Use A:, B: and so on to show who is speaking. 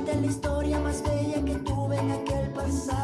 A: contarte la historia más bella que tuve en aquel pasado.